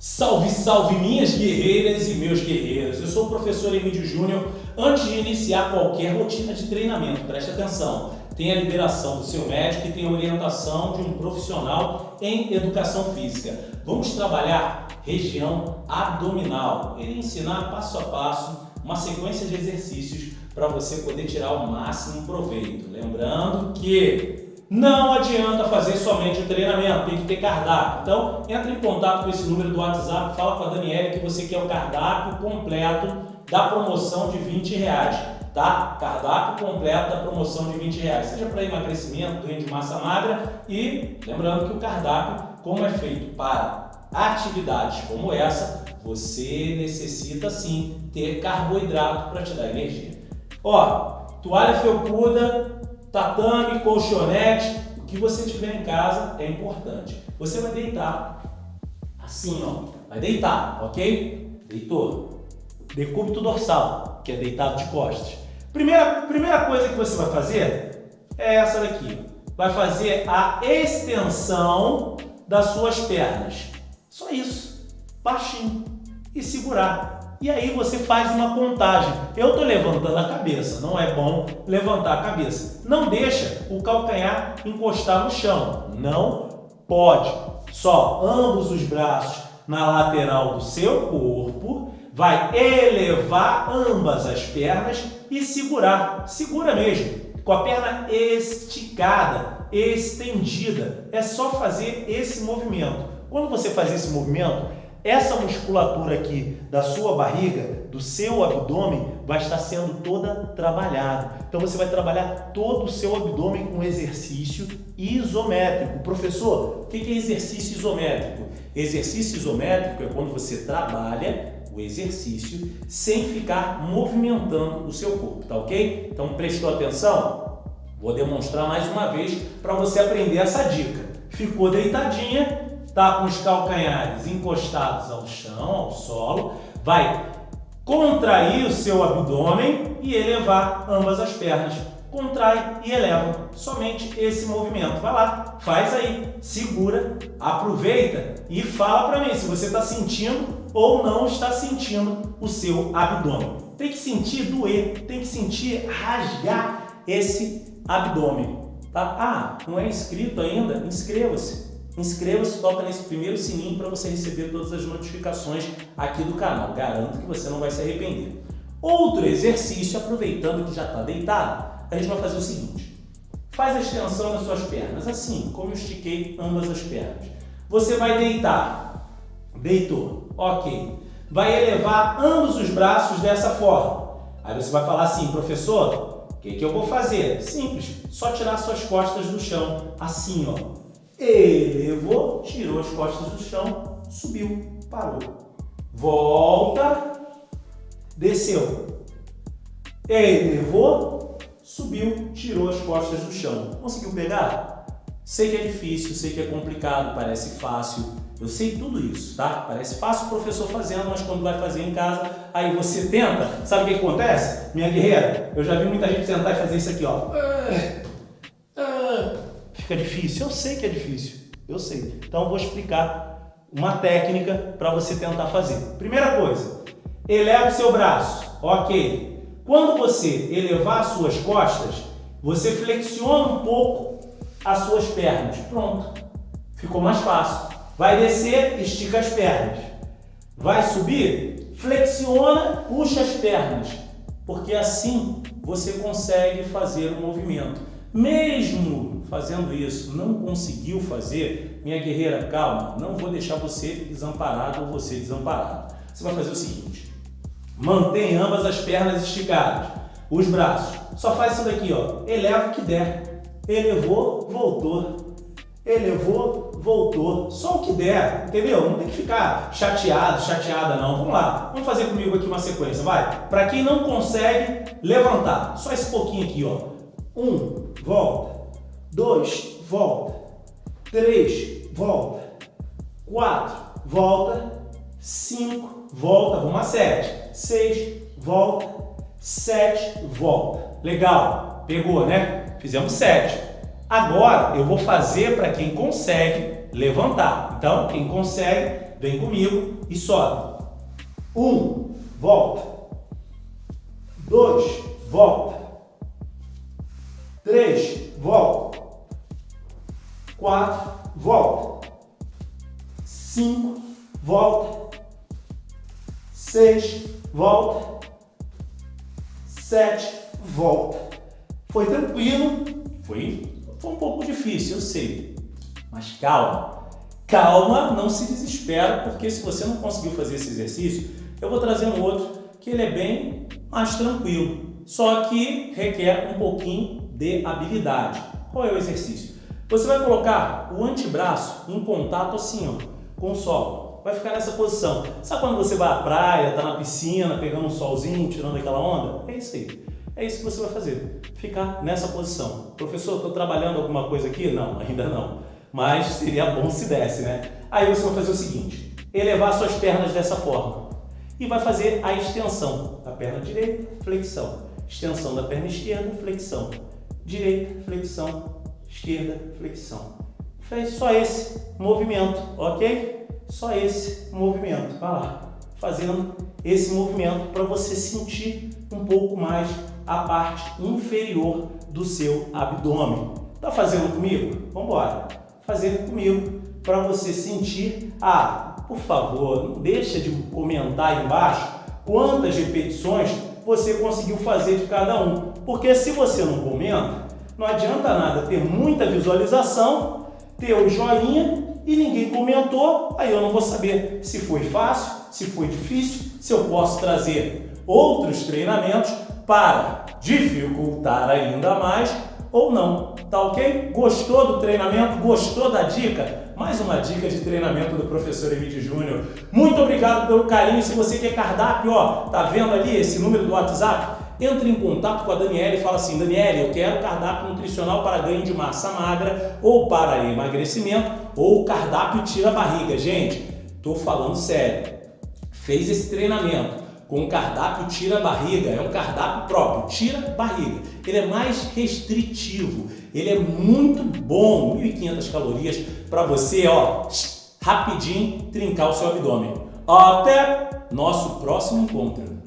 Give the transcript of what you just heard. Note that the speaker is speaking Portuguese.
Salve, salve minhas guerreiras e meus guerreiros! Eu sou o professor Emílio Júnior. Antes de iniciar qualquer rotina de treinamento, preste atenção, tem a liberação do seu médico e tem a orientação de um profissional em educação física. Vamos trabalhar região abdominal. Ele ensinar passo a passo uma sequência de exercícios para você poder tirar o máximo proveito. Lembrando que não adianta fazer somente o treinamento, tem que ter cardápio. Então, entre em contato com esse número do WhatsApp, fala com a Daniela que você quer o cardápio completo da promoção de 20 reais, tá? Cardápio completo da promoção de 20 reais, seja para emagrecimento, ganho de massa magra e lembrando que o cardápio, como é feito para atividades como essa, você necessita sim ter carboidrato para te dar energia. Ó, toalha felpuda, tatame, colchonete, o que você tiver em casa é importante. Você vai deitar assim, ó, vai deitar, ok? Deitou. Decúbito dorsal, que é deitado de costas. Primeira, primeira coisa que você vai fazer é essa daqui. Vai fazer a extensão das suas pernas. Só isso. Baixinho. E segurar. E aí você faz uma contagem. Eu estou levantando a cabeça, não é bom levantar a cabeça. Não deixa o calcanhar encostar no chão. Não pode. Só ambos os braços na lateral do seu corpo, vai elevar ambas as pernas e segurar. Segura mesmo, com a perna esticada, estendida. É só fazer esse movimento. Quando você faz esse movimento, essa musculatura aqui da sua barriga, do seu abdômen, vai estar sendo toda trabalhada. Então você vai trabalhar todo o seu abdômen com exercício isométrico. Professor, o que é exercício isométrico? Exercício isométrico é quando você trabalha o exercício sem ficar movimentando o seu corpo, tá ok? Então prestou atenção? Vou demonstrar mais uma vez para você aprender essa dica. Ficou deitadinha, está com os calcanhares encostados ao chão, ao solo, vai contrair o seu abdômen e elevar ambas as pernas. Contrai e eleva. Somente esse movimento. Vai lá, faz aí, segura, aproveita e fala para mim se você está sentindo ou não está sentindo o seu abdômen. Tem que sentir doer, tem que sentir rasgar esse abdômen. Tá? Ah, não é inscrito ainda? Inscreva-se. Inscreva-se, toca nesse primeiro sininho para você receber todas as notificações aqui do canal. Garanto que você não vai se arrepender. Outro exercício, aproveitando que já está deitado, a gente vai fazer o seguinte. Faz a extensão das suas pernas, assim como eu estiquei ambas as pernas. Você vai deitar. Deitou. Ok. Vai elevar ambos os braços dessa forma. Aí você vai falar assim, professor, o que, que eu vou fazer? Simples, só tirar suas costas do chão, assim, ó elevou, tirou as costas do chão, subiu, parou. Volta, desceu. Elevou, subiu, tirou as costas do chão. Conseguiu pegar? Sei que é difícil, sei que é complicado, parece fácil. Eu sei tudo isso, tá? Parece fácil o professor fazendo, mas quando vai fazer em casa, aí você tenta, sabe o que acontece? Minha guerreira, eu já vi muita gente tentar fazer isso aqui, ó. Fica difícil? Eu sei que é difícil, eu sei. Então eu vou explicar uma técnica para você tentar fazer. Primeira coisa, eleva o seu braço, ok. Quando você elevar as suas costas, você flexiona um pouco as suas pernas. Pronto, ficou mais fácil. Vai descer, estica as pernas. Vai subir, flexiona, puxa as pernas. Porque assim você consegue fazer o movimento. Mesmo fazendo isso não conseguiu fazer, minha guerreira, calma, não vou deixar você desamparado ou você desamparado. Você vai fazer o seguinte, mantém ambas as pernas esticadas, os braços, só faz isso daqui, ó, eleva o que der, elevou, voltou, elevou, voltou, só o que der, entendeu? Não tem que ficar chateado, chateada não. Vamos lá, vamos fazer comigo aqui uma sequência, vai? Para quem não consegue levantar, só esse pouquinho aqui, ó. Um, volta. Dois, volta. Três, volta. Quatro, volta. Cinco, volta. Vamos a sete. Seis, volta. Sete, volta. Legal. Pegou, né? Fizemos sete. Agora eu vou fazer para quem consegue levantar. Então, quem consegue, Vem comigo e sobe. Um, volta. Dois, volta. Três, volta. Quatro, volta. Cinco, volta. Seis, volta. Sete, volta. Foi tranquilo? Foi, foi um pouco difícil, eu sei. Mas calma. Calma, não se desespera, porque se você não conseguiu fazer esse exercício, eu vou trazer um outro que ele é bem mais tranquilo, só que requer um pouquinho de habilidade. Qual é o exercício? Você vai colocar o antebraço em contato assim, ó, com o solo. Vai ficar nessa posição. Sabe quando você vai à praia, tá na piscina, pegando um solzinho, tirando aquela onda? É isso aí. É isso que você vai fazer. Ficar nessa posição. Professor, estou trabalhando alguma coisa aqui? Não, ainda não. Mas seria bom se desse, né? Aí você vai fazer o seguinte. Elevar suas pernas dessa forma. E vai fazer a extensão da perna direita, flexão. Extensão da perna esquerda, flexão. Direita, flexão. Esquerda, flexão. Fez só esse movimento, ok? Só esse movimento. Vai lá, fazendo esse movimento para você sentir um pouco mais a parte inferior do seu abdômen. Tá fazendo comigo? Vamos embora. Fazer comigo para você sentir. Ah, por favor, não deixa de comentar aí embaixo quantas repetições você conseguiu fazer de cada um. Porque se você não comenta, não adianta nada ter muita visualização, ter o joinha e ninguém comentou, aí eu não vou saber se foi fácil, se foi difícil, se eu posso trazer outros treinamentos para dificultar ainda mais ou não. Tá ok? Gostou do treinamento? Gostou da dica? Mais uma dica de treinamento do professor Emílio Júnior. Muito obrigado pelo carinho. Se você quer cardápio, ó, tá vendo ali esse número do WhatsApp? Entre em contato com a Daniela e fala assim, Daniela, eu quero cardápio nutricional para ganho de massa magra ou para emagrecimento ou cardápio tira barriga. Gente, tô falando sério. Fez esse treinamento com cardápio tira barriga, é um cardápio próprio, tira barriga. Ele é mais restritivo, ele é muito bom, 1.500 calorias para você, ó, rapidinho trincar o seu abdômen. Até nosso próximo encontro.